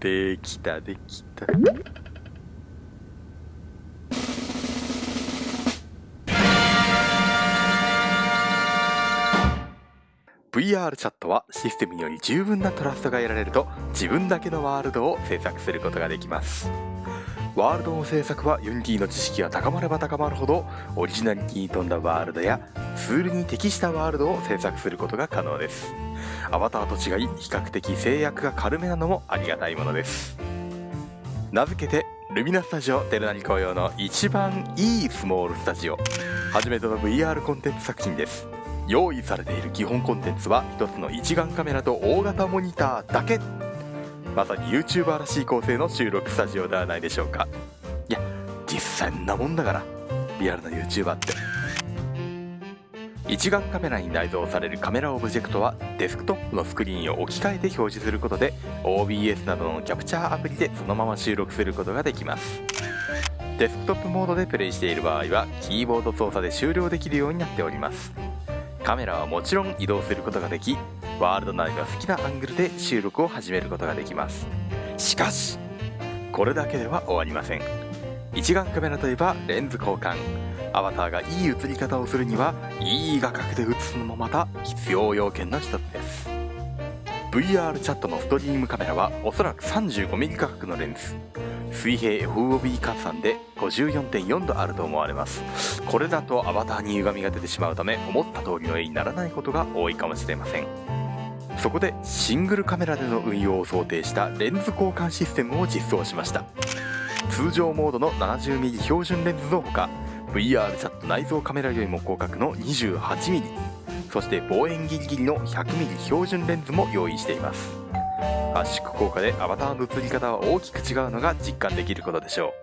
できたできた。VR チャットはシステムにより十分なトラストが得られると自分だけのワールドを制作することができます。ワールドの制作は Unity の知識が高まれば高まるほどオリジナリティに富んだワールドやツールに適したワールドを制作することが可能です。アバターと違い比較的制約が軽めなのもありがたいものです。名付けてルミナスタジオテルナリ紅葉の一番いいスモールスタジオ。初めての VR コンテンツ作品です。用意されている基本コンテンツは一つの一眼カメラと大型モニターだけ。まさに YouTuber らしい構成の収録スタジオではないでしょうか。いや実際んなもんだからリアルな YouTuber って。一眼カメラに内蔵されるカメラオブジェクトはデスクトップのスクリーンを置き換えて表示することで OBS などのキャプチャーアプリでそのまま収録することができます。デスクトップモードでプレイしている場合はキーボード操作で終了できるようになっております。カメラはもちろん移動することができワールド内が好きなアングルで収録を始めることができます。しかしこれだけでは終わりません。一眼カメラといえばレンズ交換。アバターがいい映り方をするにはいい画角で映すのもまた必要要件の一つです。VR チャットのストリームカメラはおそらく 35mm 画角のレンズ。水平 FOV 換算で54.4度あると思われます。これだとアバターに歪みが出てしまうため思った通りの絵にならないことが多いかもしれません。そこでシングルカメラでの運用を想定したレンズ交換システムを実装しました。通常モードの 70mm 標準レンズのほか VR チャット内蔵カメラよりも広角の 28mm そして望遠ギリギリの 100mm 標準レンズも用意しています。圧縮効果でアバターの映り方は大きく違うのが実感できることでしょ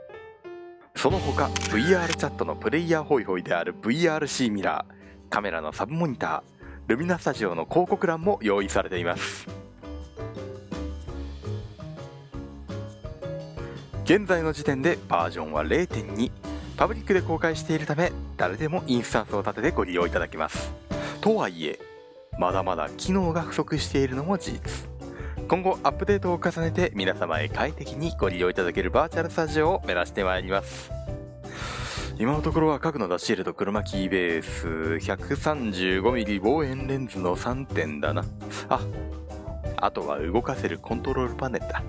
う。その他 VR チャットのプレイヤーホイホイである VRC ミラーカメラのサブモニタールミナスタジオの広告欄も用意されています。現在の時点でバージョンは0.2パブリックで公開しているため誰でもインスタンスを立ててご利用いただけます。とはいえまだまだ機能が不足しているのも事実。今後アップデートを重ねて皆様へ快適にご利用いただけるバーチャルスタジオを目指してまいります。今のところは核の出し入れと車キーベース 135mm 望遠レンズの3点だな。ああとは動かせるコントロールパネルだ。